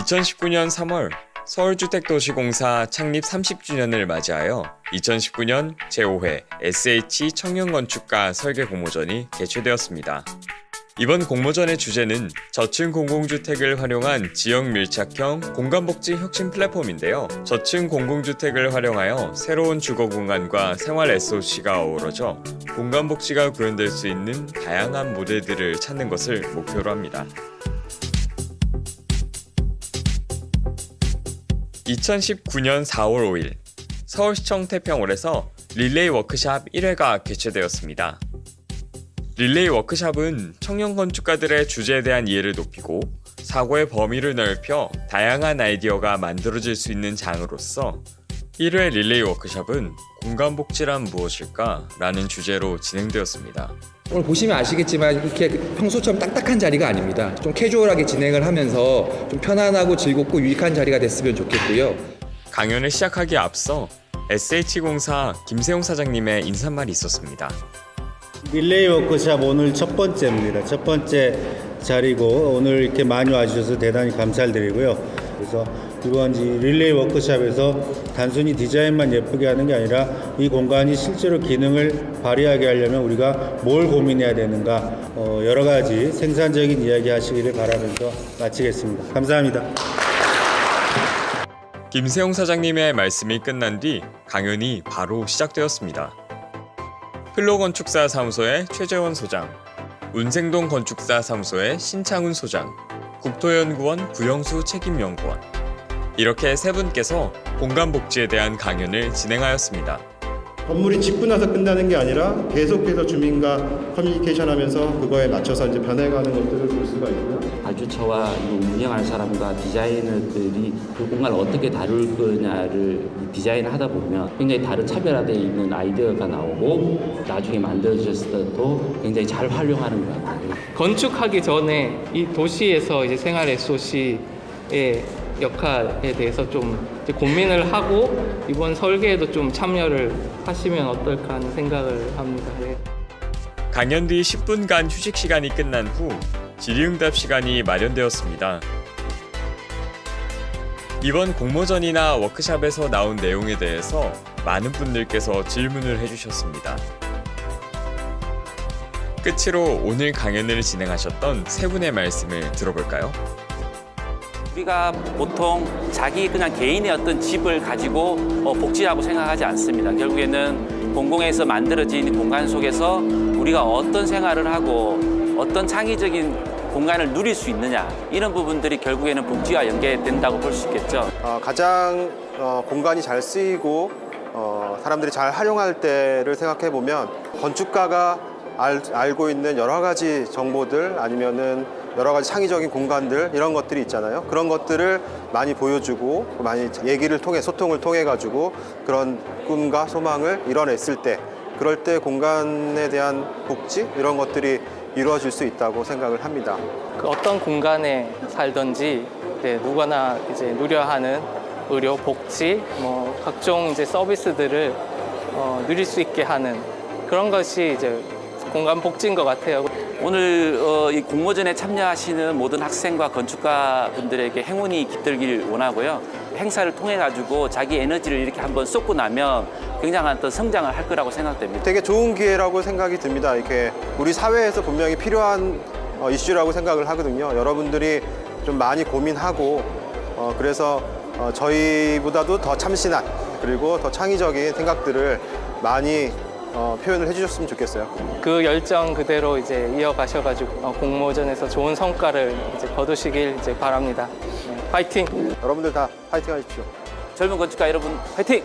2019년 3월 서울주택도시공사 창립 30주년을 맞이하여 2019년 제5회 SH 청년건축가 설계 공모전이 개최되었습니다. 이번 공모전의 주제는 저층 공공주택을 활용한 지역 밀착형 공간복지 혁신 플랫폼인데요. 저층 공공주택을 활용하여 새로운 주거 공간과 생활 SOC가 어우러져 공간복지가 구현될 수 있는 다양한 모델들을 찾는 것을 목표로 합니다. 2019년 4월 5일 서울시청 태평홀에서 릴레이 워크샵 1회가 개최되었습니다. 릴레이 워크샵은 청년 건축가들의 주제에 대한 이해를 높이고 사고의 범위를 넓혀 다양한 아이디어가 만들어질 수 있는 장으로서 1회 릴레이 워크샵은 공간복지란 무엇일까? 라는 주제로 진행되었습니다. 오늘 보시면 아시겠지만 이렇게 평소처럼 딱딱한 자리가 아닙니다. 좀 캐주얼하게 진행을 하면서 좀 편안하고 즐겁고 유익한 자리가 됐으면 좋겠고요. 강연을 시작하기에 앞서 SH공사 김세용 사장님의 인사말이 있었습니다. 릴레이 워크샵 오늘 첫 번째입니다. 첫 번째 자리고 오늘 이렇게 많이 와주셔서 대단히 감사드리고요. 그래서 이번 이 릴레이 워크샵에서 단순히 디자인만 예쁘게 하는 게 아니라 이 공간이 실제로 기능을 발휘하게 하려면 우리가 뭘 고민해야 되는가 어, 여러 가지 생산적인 이야기 하시기를 바라면서 마치겠습니다. 감사합니다. 김세용 사장님의 말씀이 끝난 뒤 강연이 바로 시작되었습니다. 플로건축사 사무소의 최재원 소장, 운생동 건축사 사무소의 신창훈 소장, 국토연구원 구영수 책임연구원 이렇게 세 분께서 공간복지에 대한 강연을 진행하였습니다. 건물이 짓고 나서 끝나는 게 아니라 계속해서 주민과 커뮤니케이션 하면서 그거에 맞춰서 이제 변해가는 것들을 볼 수가 있고요. 발주처와 이 운영하는 사람과 디자이너들이 그 공간을 어떻게 다룰 거냐를 디자인을 하다 보면 굉장히 다른 차별화되어 있는 아이디어가 나오고 나중에 만들어졌을 때도 굉장히 잘 활용하는 것 같아요. 건축하기 전에 이 도시에서 이제 생활 SOC의 역할에 대해서 좀 이제 고민을 하고 이번 설계에도 좀 참여를 하시면 어떨까 하는 생각을 합니다. 네. 강연 뒤 10분간 휴식 시간이 끝난 후 질의응답 시간이 마련되었습니다. 이번 공모전이나 워크샵에서 나온 내용에 대해서 많은 분들께서 질문을 해주셨습니다. 끝으로 오늘 강연을 진행하셨던 세 분의 말씀을 들어볼까요? 우리가 보통 자기 그냥 개인의 어떤 집을 가지고 어, 복지라고 생각하지 않습니다. 결국에는 공공에서 만들어진 공간 속에서 우리가 어떤 생활을 하고 어떤 창의적인 공간을 누릴 수 있느냐 이런 부분들이 결국에는 복지와 연계된다고 볼 수 있겠죠. 어, 가장 어, 공간이 잘 쓰이고 어, 사람들이 잘 활용할 때를 생각해 보면 건축가가 알, 알고 있는 여러 가지 정보들 아니면은 여러 가지 창의적인 공간들 이런 것들이 있잖아요. 그런 것들을 많이 보여주고 많이 얘기를 통해 소통을 통해 가지고 그런 꿈과 소망을 이뤄냈을 때 그럴 때 공간에 대한 복지 이런 것들이 이루어질 수 있다고 생각을 합니다. 그 어떤 공간에 살든지 네, 누구나 이제 누려 하는 의료, 복지, 뭐 각종 이제 서비스들을 어, 누릴 수 있게 하는 그런 것이 이제 공간 복지인 것 같아요. 오늘 어, 이 공모전에 참여하시는 모든 학생과 건축가 분들에게 행운이 깃들길 원하고요. 행사를 통해 가지고 자기 에너지를 이렇게 한번 쏟고 나면 굉장한 어떤 성장을 할 거라고 생각됩니다. 되게 좋은 기회라고 생각이 듭니다. 이렇게 우리 사회에서 분명히 필요한 어, 이슈라고 생각을 하거든요. 여러분들이 좀 많이 고민하고 어, 그래서 어, 저희보다도 더 참신한 그리고 더 창의적인 생각들을 많이 어, 표현을 해주셨으면 좋겠어요. 그 열정 그대로 이제 이어가셔가지고 어, 공모전에서 좋은 성과를 이제 거두시길 이제 바랍니다. 네, 파이팅! 여러분들 다 파이팅 하십시오. 젊은 건축가 여러분 화이팅!